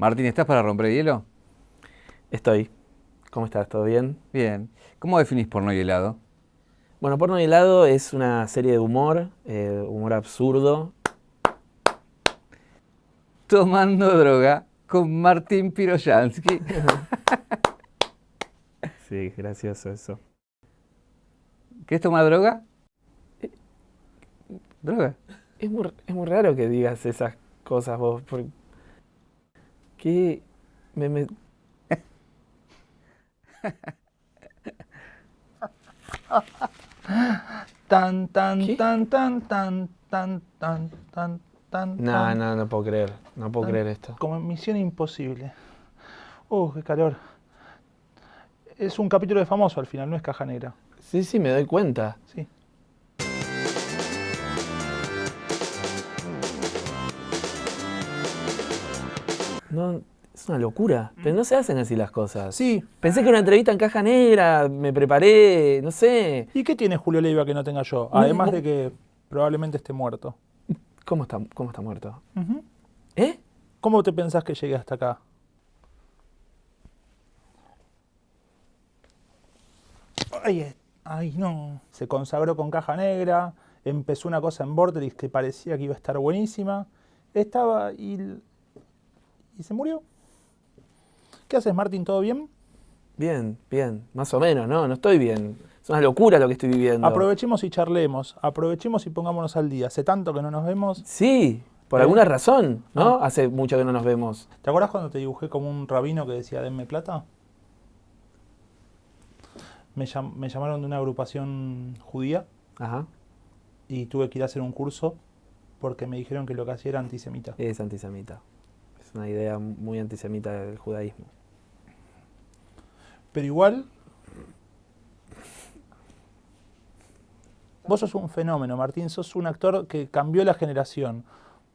Martín, ¿estás para romper el hielo? Estoy. ¿Cómo estás? ¿Todo bien? Bien. ¿Cómo definís porno y helado? Bueno, Porno y helado es una serie de humor, eh, humor absurdo. Tomando droga con Martín Piroyansky. Sí, gracioso eso. ¿Querés tomar droga? ¿Droga? Es muy, es muy raro que digas esas cosas vos. Porque... ¿Qué? Me, me- Tan, tan, ¿Qué? tan, tan, tan, tan, tan, tan, tan. No, tan. no, no puedo creer. No puedo Tan. creer esto. Como en Misión Imposible. Uh, qué calor. Es un capítulo de famoso al final, no es caja negra. Sí, sí, me doy cuenta. Sí. No, es una locura. Pero no se hacen así las cosas. Sí. Pensé que era una entrevista en caja negra, me preparé, no sé. ¿Y qué tiene Julio Leiva que no tenga yo? Además no. de que probablemente esté muerto. ¿Cómo está, cómo está muerto? ¿Eh? ¿Cómo te pensás que llegué hasta acá? Ay, eh, ay, no. Se consagró con caja negra, empezó una cosa en Vortex que parecía que iba a estar buenísima. Estaba y, y se murió. ¿Qué haces, Martín? ¿Todo bien? Bien, bien. Más o menos, ¿no? No estoy bien. Es una locura lo que estoy viviendo. Aprovechemos y charlemos. Aprovechemos y pongámonos al día. Hace tanto que no nos vemos. Sí, por ¿Eh? alguna razón, ¿no? Ah. Hace mucho que no nos vemos. ¿Te acuerdas cuando te dibujé como un rabino que decía denme plata? Me, llam- me llamaron de una agrupación judía Ajá. y tuve que ir a hacer un curso porque me dijeron que lo que hacía era antisemita. Es antisemita. Es una idea muy antisemita del judaísmo. Pero igual, vos sos un fenómeno, Martín, sos un actor que cambió la generación.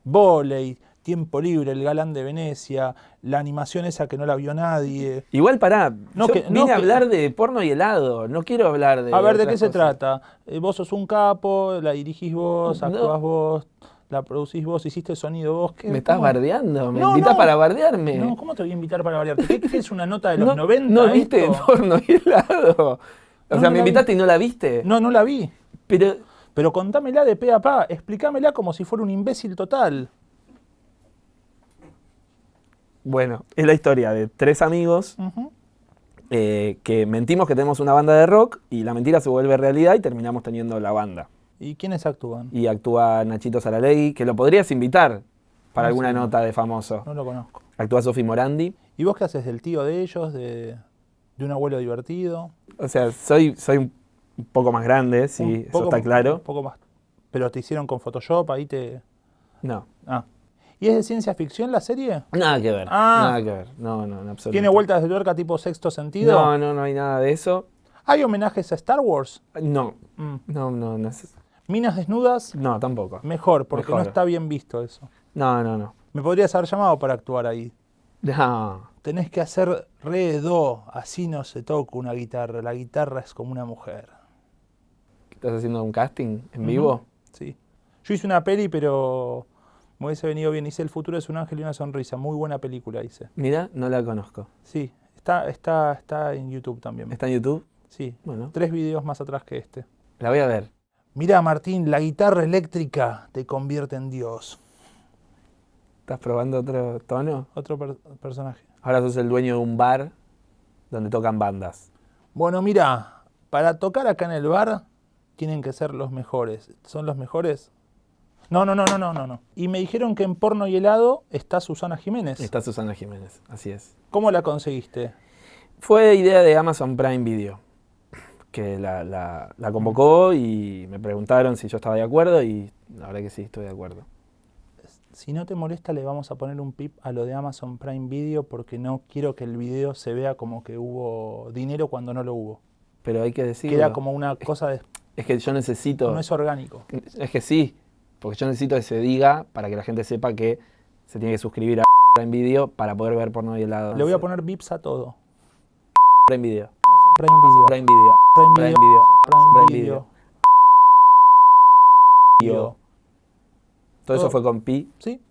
Voley, Tiempo Libre, El Galán de Venecia, la animación esa que no la vio nadie. Igual pará, No, yo que- vine no, a que- hablar de porno y helado, no quiero hablar de A ver, ¿de qué se trata? Eh, vos sos un capo, la dirigís vos, No. actuás vos, la producís vos, hiciste sonido vos. ¿qué- Me estás cómo? bardeando, me No, invitas no. para bardearme. No, ¿cómo te voy a invitar para variarte? ¿Qué, es una nota de los no, 90? ¿No viste esto? porno y helado? O sea, me vi. invitaste y no la viste. No, no la vi. Pero Pero contámela de pe a pa, explícamela como si fuera un imbécil total. bueno, es la historia de tres amigos eh, que mentimos que tenemos una banda de rock y la mentira se vuelve realidad y terminamos teniendo la banda. ¿Y quiénes actúan? Y actúa Nachito Saralegui, que lo podrías invitar para Ah, alguna nota de famoso. No lo conozco. Actúa Sofi Morandi. ¿Y vos qué haces del tío de ellos, de, de un abuelo divertido? O sea, soy, soy un poco más grande, sí, eso está claro. Un poco más. Pero te hicieron con Photoshop, ahí te... No, Ah. ¿Y es de ciencia ficción la serie? nada que ver. Ah. Nada que ver. No, no, en absoluto. ¿Tiene vueltas de tuerca tipo sexto sentido? No, no, no hay nada de eso. ¿Hay homenajes a Star Wars? No, Mm. no, no, no, es- ¿Minas desnudas? no, tampoco. Mejor, porque no está bien visto eso. No, no, no. Me podrías haber llamado para actuar ahí. No. Tenés que hacer re do, así no se toca una guitarra. La guitarra es como una mujer. ¿Estás haciendo un casting en vivo? Sí. Yo hice una peli, pero me hubiese venido bien. Hice El futuro es un ángel y una sonrisa. Muy buena película hice. Mira, no la conozco. Sí, está, está, está en YouTube también. ¿Está en YouTube? Sí, Bueno, tres videos más atrás que este. la voy a ver. Mirá, Martín, la guitarra eléctrica te convierte en Dios. ¿Estás probando otro tono? Otro per- personaje. Ahora sos el dueño de un bar donde tocan bandas. Bueno, mira, para tocar acá en el bar tienen que ser los mejores. ¿Son los mejores? No, no, no, no, no, no, no. Y me dijeron que en porno y helado está Susana Jiménez. Está Susana Jiménez, así es. ¿Cómo la conseguiste? Fue idea de Amazon Prime Video, que la, la- la convocó y me preguntaron si yo estaba de acuerdo y la verdad que sí, estoy de acuerdo. Si no te molesta, le vamos a poner un pip a lo de Amazon Prime Video porque no quiero que el video se vea como que hubo dinero cuando no lo hubo. Pero hay que decirlo. Queda como una cosa de... Es que yo necesito... No es orgánico. Es que sí, porque yo necesito que se diga para que la gente sepa que se tiene que suscribir a Prime Video para poder ver porno y helado. Le voy a poner bips a todo. Prime Video. Prime Video. Prime Video. Prime Video. Prime Video. Video. Todo eso fue con Pi. Sí.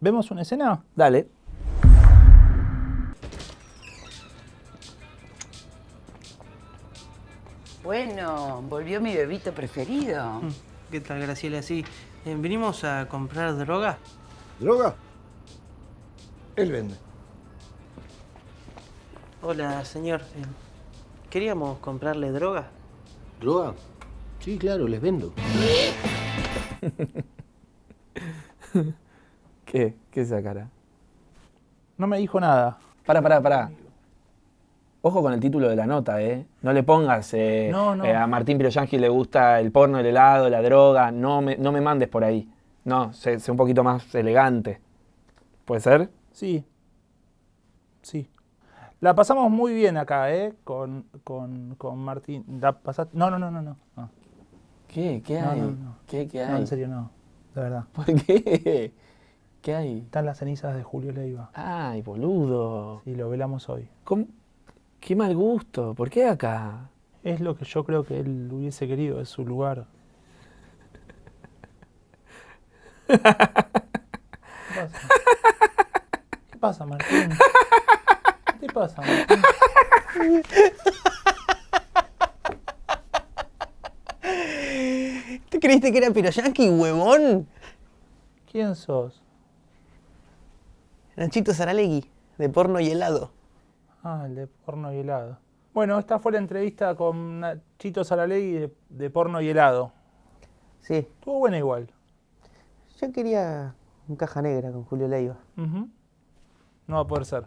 ¿Vemos una escena? Dale. Bueno, volvió mi bebito preferido. Mm, ¿Qué tal, Graciela? Sí, eh, venimos a comprar droga. ¿Droga? Él vende. Hola, señor. Eh, Queríamos comprarle droga. ¿Droga? Sí, claro, les vendo. ¿Qué? ¿Qué es esa cara? No me dijo nada. Pará, pará, pará. Ojo con el título de la nota, ¿eh? No le pongas eh, No, no. eh, a Martín Piroyangi le gusta el porno, el helado, la droga. No me, no me mandes por ahí. No, sé, sé un poquito más elegante. ¿Puede ser? Sí. Sí. La pasamos muy bien acá, ¿eh? Con, con, con Martín. ¿La pasaste? No, no, no, no, no. No, ¿Qué? ¿Qué No, hay? no, no. ¿Qué, qué hay? No, en serio no. De verdad. ¿Por qué? ¿Qué hay? Están las cenizas de Julio Leiva. Ay, boludo. Sí, lo velamos hoy. ¿Cómo? Qué mal gusto. ¿Por qué acá? Es lo que yo creo que él hubiese querido, es su lugar. ¿Qué pasa? ¿Qué pasa, Martín? ¿Qué te pasa? ¿Te creíste que era Piroyanqui, huevón? ¿Quién sos? Nachito Saralegui, de porno y helado. Ah, el de porno y helado. Bueno, esta fue la entrevista con Nachito Saralegui de, de porno y helado. Sí, Estuvo buena igual. yo quería un caja negra con Julio Leiva. No va a poder ser.